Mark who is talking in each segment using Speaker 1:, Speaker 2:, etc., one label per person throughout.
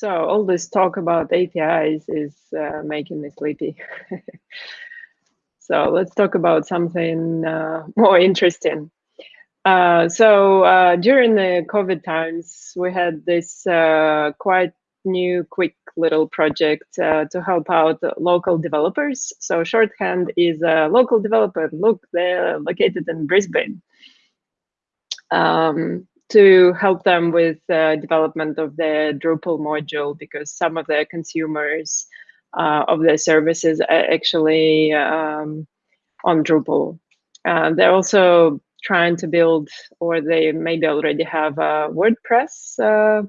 Speaker 1: So all this talk about APIs is uh, making me sleepy. so let's talk about something uh, more interesting. Uh, so uh, during the COVID times, we had this uh, quite new, quick little project uh, to help out local developers. So Shorthand is a local developer. Look, they're located in Brisbane. Um, to help them with the development of their Drupal module because some of their consumers uh, of their services are actually um, on Drupal. Uh, they're also trying to build, or they maybe already have a WordPress uh,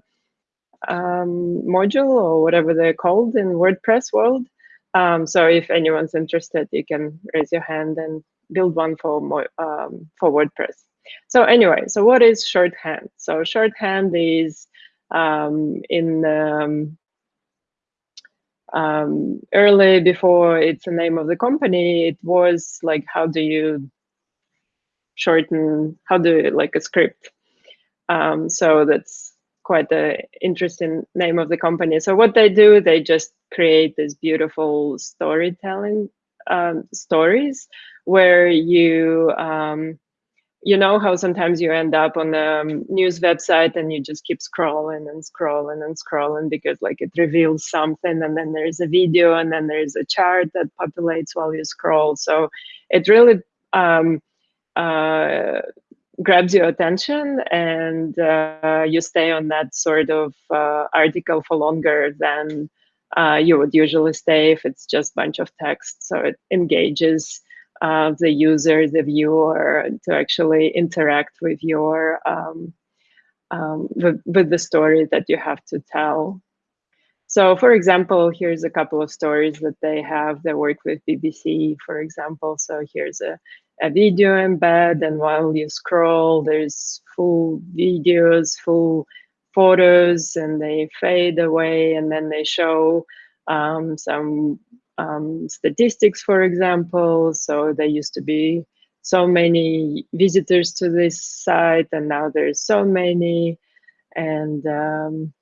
Speaker 1: um, module or whatever they're called in WordPress world. Um, so if anyone's interested, you can raise your hand and build one for um, for WordPress. So anyway, so what is shorthand? So shorthand is um, in um, um, early before it's the name of the company, it was like how do you shorten, how do you like a script? Um, so that's quite an interesting name of the company. So what they do, they just create this beautiful storytelling um, stories where you um, you know how sometimes you end up on a news website and you just keep scrolling and scrolling and scrolling because like it reveals something and then there's a video and then there's a chart that populates while you scroll. So it really um, uh, grabs your attention and uh, you stay on that sort of uh, article for longer than uh, you would usually stay if it's just a bunch of text. So it engages uh, the user, the viewer, to actually interact with your um, um, with, with the story that you have to tell. So, for example, here's a couple of stories that they have. They work with BBC, for example. So here's a, a video embed, and while you scroll, there's full videos, full photos, and they fade away, and then they show um, some um, statistics, for example. So there used to be so many visitors to this site, and now there's so many, and um,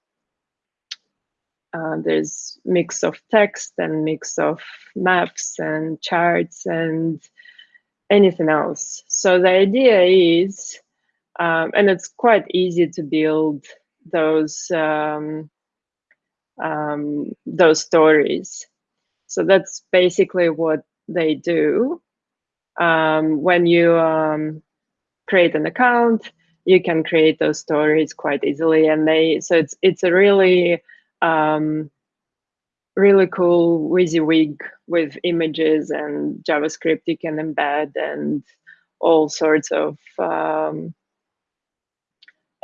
Speaker 1: uh, there's mix of text and mix of maps and charts and anything else. So the idea is, um, and it's quite easy to build those um, um, those stories. So that's basically what they do. Um, when you um, create an account, you can create those stories quite easily, and they so it's it's a really um, really cool WYSIWYG with images and JavaScript you can embed and all sorts of um,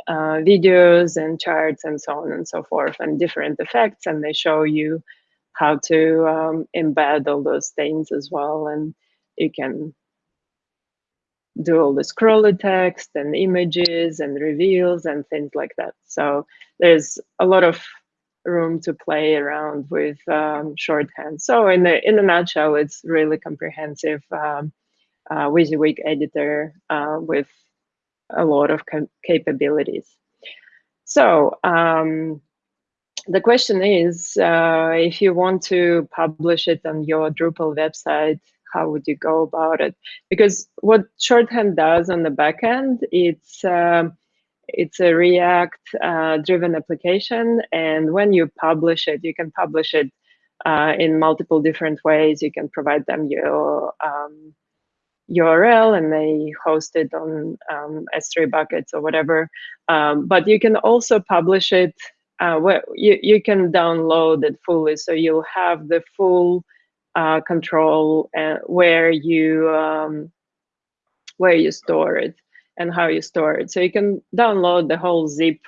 Speaker 1: uh, videos and charts and so on and so forth and different effects and they show you how to um, embed all those things as well. And you can do all the scrolly text and images and reveals and things like that. So there's a lot of room to play around with um, shorthand. So in the in a nutshell, it's really comprehensive um, uh, WYSIWYG editor uh, with a lot of capabilities. So um, the question is, uh, if you want to publish it on your Drupal website, how would you go about it? Because what Shorthand does on the backend, it's uh, it's a React-driven uh, application, and when you publish it, you can publish it uh, in multiple different ways. You can provide them your um, URL, and they host it on um, S3 buckets or whatever. Um, but you can also publish it uh, well, you, you can download it fully. So you'll have the full uh, control uh, where you um, where you store it and how you store it. So you can download the whole zip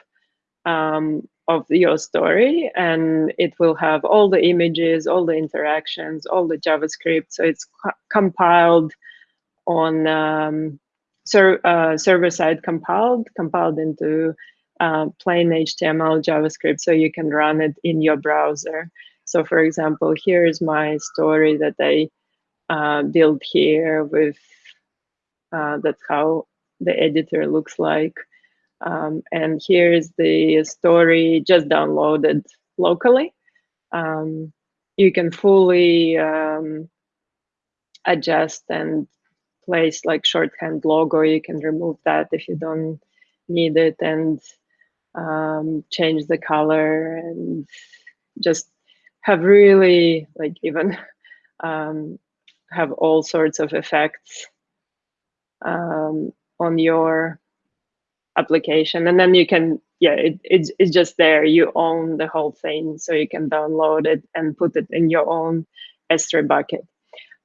Speaker 1: um, of your story and it will have all the images, all the interactions, all the JavaScript. So it's co compiled on um, ser uh, server side compiled, compiled into uh, plain HTML JavaScript so you can run it in your browser. So for example, here's my story that I uh, built here with, uh, that's how the editor looks like. Um, and here's the story just downloaded locally. Um, you can fully um, adjust and place like shorthand logo. You can remove that if you don't need it and um, change the color and just have really like even um, have all sorts of effects um, on your application. And then you can yeah it, it's, it's just there. You own the whole thing so you can download it and put it in your own s3 bucket.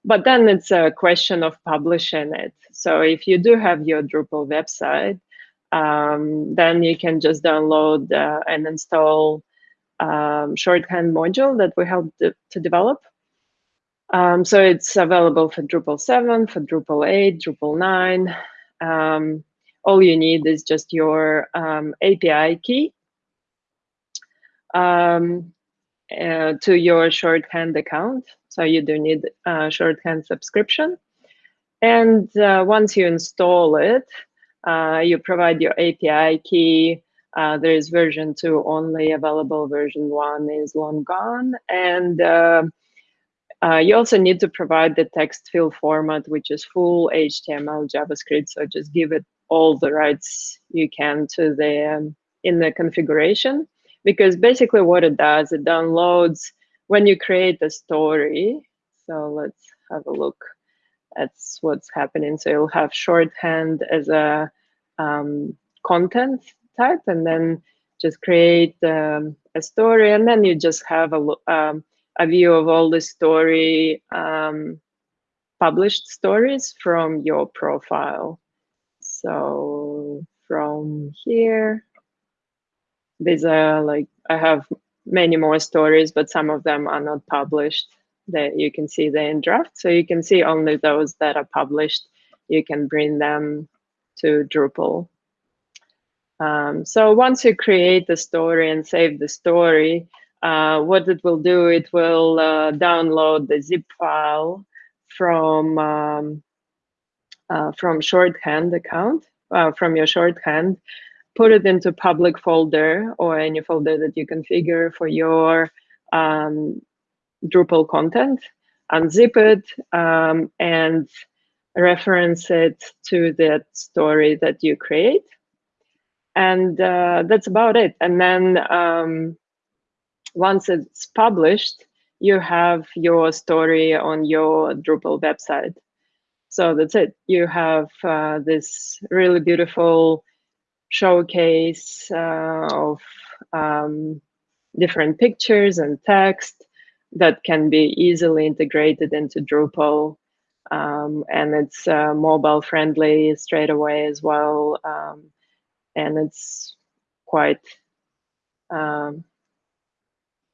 Speaker 1: But then it's a question of publishing it. So if you do have your drupal website um, then you can just download uh, and install um, shorthand module that we helped to develop um, so it's available for Drupal 7, for Drupal 8, Drupal 9. Um, all you need is just your um, API key um, uh, to your shorthand account. So you do need a shorthand subscription. And uh, once you install it, uh, you provide your API key. Uh, there is version 2 only available. Version 1 is long gone. And uh, uh, you also need to provide the text field format, which is full HTML, JavaScript. So just give it all the rights you can to the um, in the configuration, because basically what it does, it downloads when you create a story. So let's have a look at what's happening. So you'll have shorthand as a um, content type, and then just create um, a story, and then you just have a um, a view of all the story um, published stories from your profile. So from here, these are like, I have many more stories, but some of them are not published that you can see they in draft. So you can see only those that are published. You can bring them to Drupal. Um, so once you create the story and save the story, uh, what it will do, it will uh, download the zip file from um, uh, from shorthand account, uh, from your shorthand, put it into public folder or any folder that you configure for your um, Drupal content, unzip it, um, and reference it to that story that you create. And uh, that's about it. And then um, once it's published, you have your story on your Drupal website. So that's it. You have uh, this really beautiful showcase uh, of um, different pictures and text that can be easily integrated into Drupal. Um, and it's uh, mobile friendly straight away as well. Um, and it's quite um,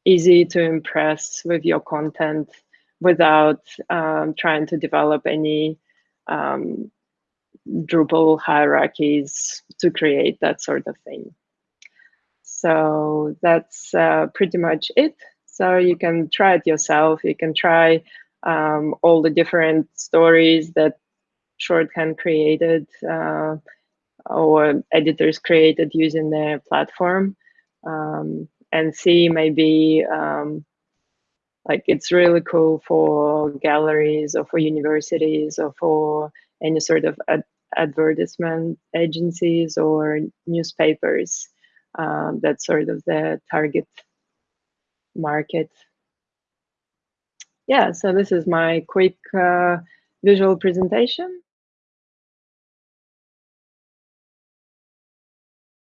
Speaker 1: easy to impress with your content without um, trying to develop any um, Drupal hierarchies to create that sort of thing. So that's uh, pretty much it. So you can try it yourself. You can try um, all the different stories that Shorthand created uh, or editors created using their platform. Um, and see maybe um, like it's really cool for galleries or for universities or for any sort of ad advertisement agencies or newspapers. Um, that's sort of the target market. Yeah, so this is my quick uh, visual presentation.